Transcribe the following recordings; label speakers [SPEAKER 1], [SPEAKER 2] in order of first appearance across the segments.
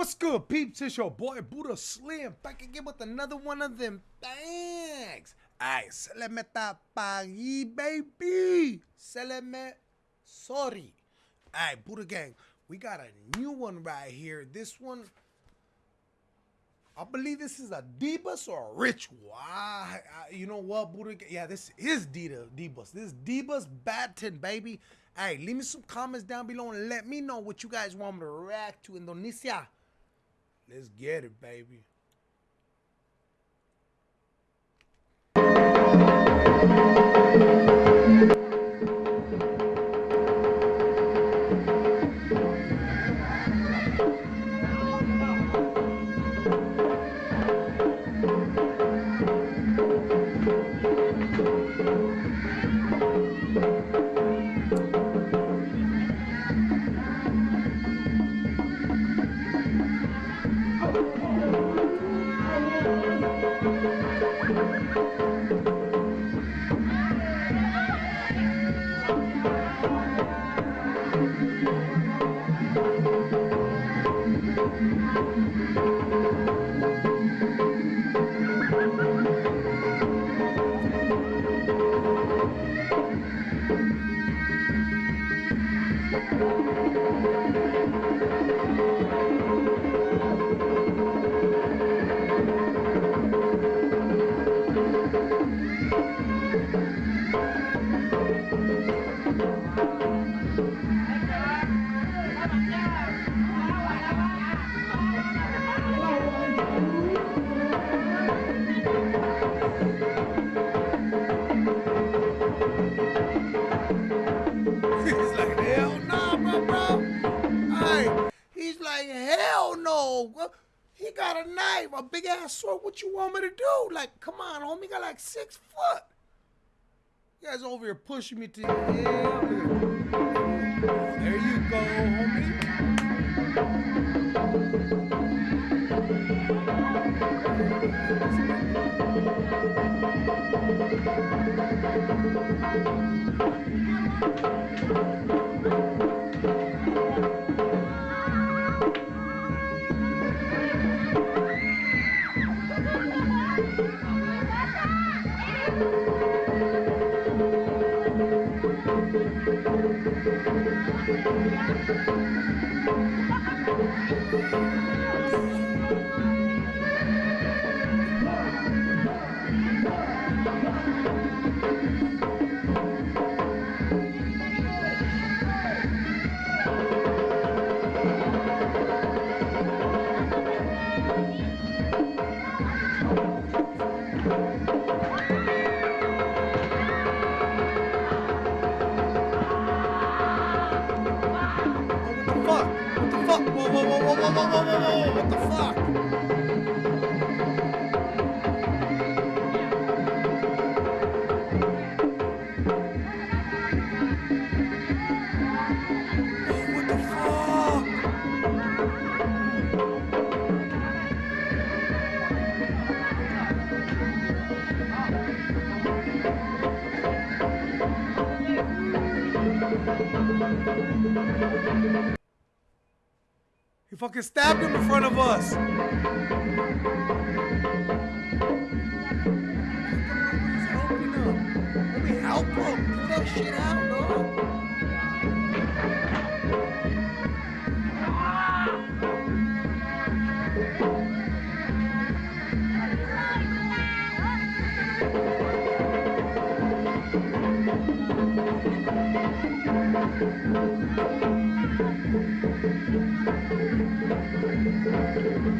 [SPEAKER 1] What's good, peeps? It's your boy Buddha Slim back again with another one of them bangs. Ay, se le meta pagi, baby. Se me sorry. Ay, Buddha Gang, we got a new one right here. This one, I believe this is a Debus or a Ritual. I, I, you know what, Buddha Gang? Yeah, this is Debus. This is Debus Banten, baby. Hey, leave me some comments down below and let me know what you guys want me to react to. Indonesia. Let's get it, baby. What- He got a knife, a big ass sword. What you want me to do? Like, come on, homie. Got like six foot. You guys over here pushing me to hell. There you go, homie. Thank you. Whoa, whoa, whoa, whoa, whoa, whoa, whoa, what the fuck? Fucking stabbed him in front of us. Help him. That shit out, dog. This much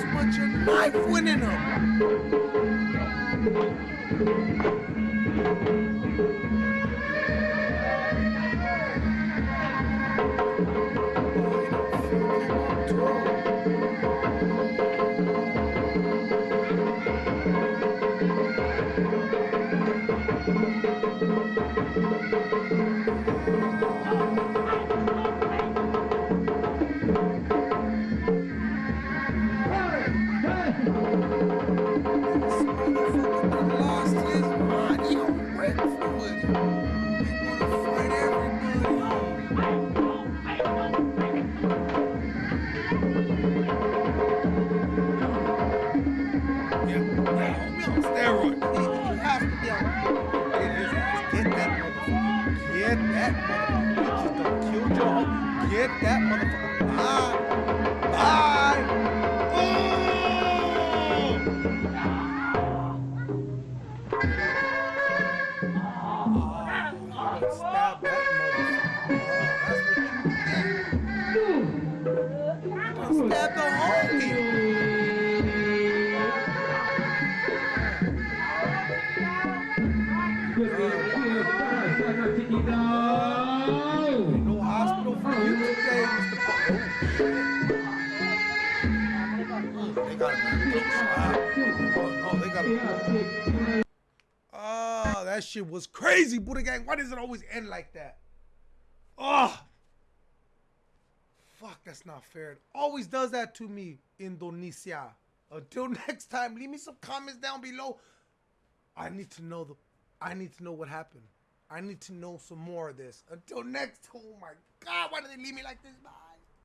[SPEAKER 1] Smudge your knife winning them. That, motherfucker. Bye. Bye. Oh! Oh, stab that motherfucker. Oh, that's what you get. Stab the homie. No hospital for you today, Mr. Oh. They got a. Oh, that shit was crazy, Buddha Gang. Why does it always end like that? Oh, fuck, that's not fair. It always does that to me, Indonesia. Until next time, leave me some comments down below. I need to know the. I need to know what happened. I need to know some more of this. Until next, oh my god, why did they leave me like this? Bye.